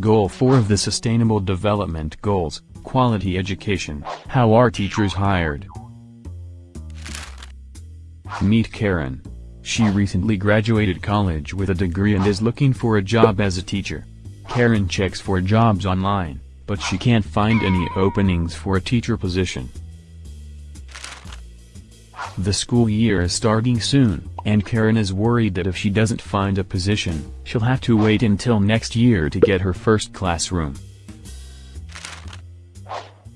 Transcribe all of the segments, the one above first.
Goal 4 of the Sustainable Development Goals, Quality Education, How are teachers hired? Meet Karen. She recently graduated college with a degree and is looking for a job as a teacher. Karen checks for jobs online, but she can't find any openings for a teacher position. The school year is starting soon, and Karen is worried that if she doesn't find a position, she'll have to wait until next year to get her first classroom.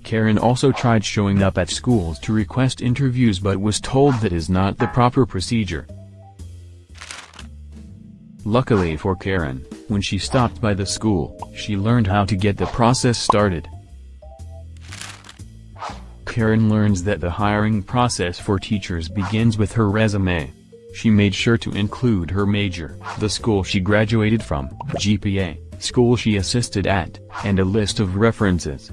Karen also tried showing up at schools to request interviews but was told that is not the proper procedure. Luckily for Karen, when she stopped by the school, she learned how to get the process started. Karen learns that the hiring process for teachers begins with her resume. She made sure to include her major, the school she graduated from, GPA, school she assisted at, and a list of references.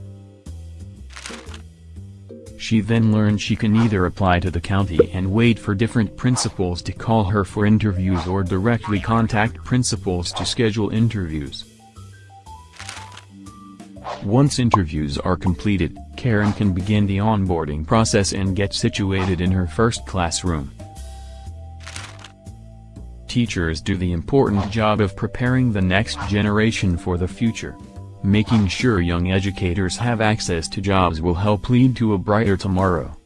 She then learned she can either apply to the county and wait for different principals to call her for interviews or directly contact principals to schedule interviews. Once interviews are completed, Karen can begin the onboarding process and get situated in her first classroom. Teachers do the important job of preparing the next generation for the future. Making sure young educators have access to jobs will help lead to a brighter tomorrow.